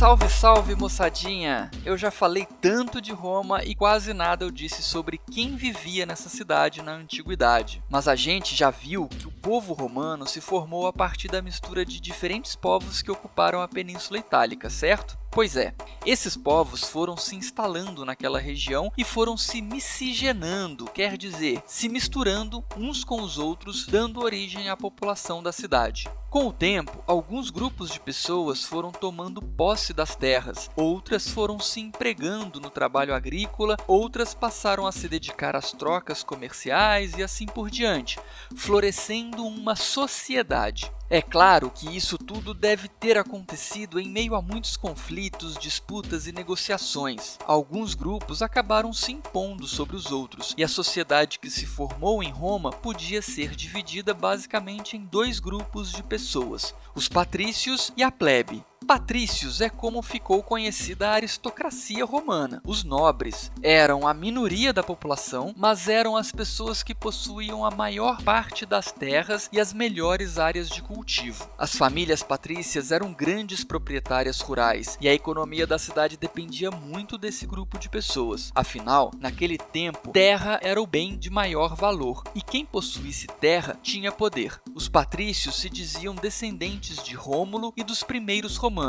Salve moçadinha! Eu já falei tanto de Roma e quase nada eu disse sobre quem vivia nessa cidade na antiguidade. Mas a gente já viu que o povo romano se formou a partir da mistura de diferentes povos que ocuparam a Península Itálica, certo? Pois é, esses povos foram se instalando naquela região e foram se miscigenando, quer dizer, se misturando uns com os outros, dando origem à população da cidade. Com o tempo, alguns grupos de pessoas foram tomando posse das terras, outras foram se empregando no trabalho agrícola, outras passaram a se dedicar às trocas comerciais e assim por diante, florescendo uma sociedade. É claro que isso tudo deve ter acontecido em meio a muitos conflitos, disputas e negociações. Alguns grupos acabaram se impondo sobre os outros, e a sociedade que se formou em Roma podia ser dividida basicamente em dois grupos de pessoas, os patrícios e a plebe. Patrícios é como ficou conhecida a aristocracia romana. Os nobres eram a minoria da população, mas eram as pessoas que possuíam a maior parte das terras e as melhores áreas de cultivo. As famílias patrícias eram grandes proprietárias rurais e a economia da cidade dependia muito desse grupo de pessoas. Afinal, naquele tempo, terra era o bem de maior valor e quem possuísse terra tinha poder. Os patrícios se diziam descendentes de Rômulo e dos primeiros romanos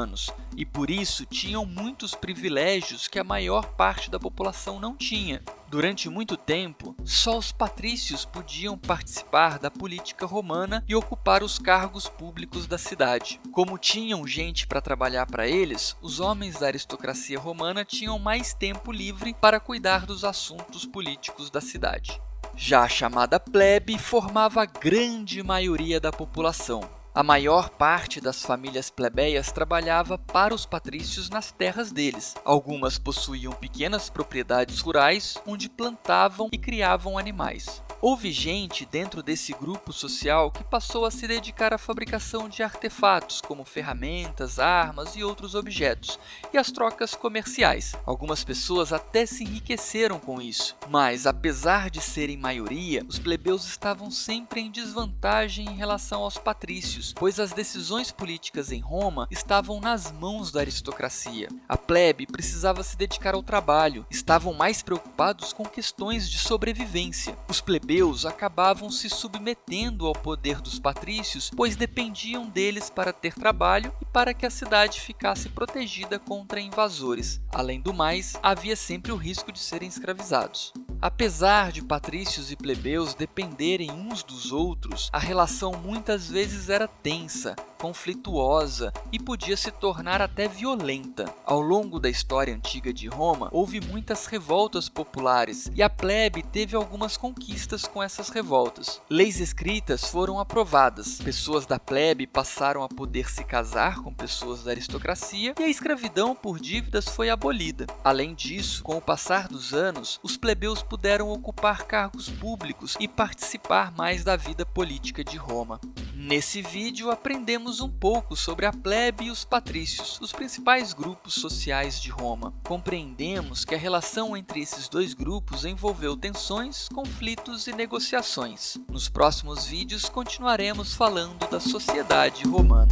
e por isso tinham muitos privilégios que a maior parte da população não tinha. Durante muito tempo, só os patrícios podiam participar da política romana e ocupar os cargos públicos da cidade. Como tinham gente para trabalhar para eles, os homens da aristocracia romana tinham mais tempo livre para cuidar dos assuntos políticos da cidade. Já a chamada plebe formava a grande maioria da população, a maior parte das famílias plebeias trabalhava para os patrícios nas terras deles. Algumas possuíam pequenas propriedades rurais onde plantavam e criavam animais. Houve gente dentro desse grupo social que passou a se dedicar à fabricação de artefatos, como ferramentas, armas e outros objetos, e às trocas comerciais. Algumas pessoas até se enriqueceram com isso, mas apesar de serem maioria, os plebeus estavam sempre em desvantagem em relação aos patrícios, pois as decisões políticas em Roma estavam nas mãos da aristocracia. A plebe precisava se dedicar ao trabalho, estavam mais preocupados com questões de sobrevivência. Os plebeus plebeus acabavam se submetendo ao poder dos patrícios, pois dependiam deles para ter trabalho e para que a cidade ficasse protegida contra invasores. Além do mais, havia sempre o risco de serem escravizados. Apesar de patrícios e plebeus dependerem uns dos outros, a relação muitas vezes era tensa, conflituosa e podia se tornar até violenta. Ao longo da história antiga de Roma, houve muitas revoltas populares e a plebe teve algumas conquistas com essas revoltas. Leis escritas foram aprovadas, pessoas da plebe passaram a poder se casar com pessoas da aristocracia e a escravidão por dívidas foi abolida. Além disso, com o passar dos anos, os plebeus puderam ocupar cargos públicos e participar mais da vida política de Roma. Nesse vídeo, aprendemos um pouco sobre a plebe e os patrícios, os principais grupos sociais de Roma. Compreendemos que a relação entre esses dois grupos envolveu tensões, conflitos e negociações. Nos próximos vídeos, continuaremos falando da sociedade romana.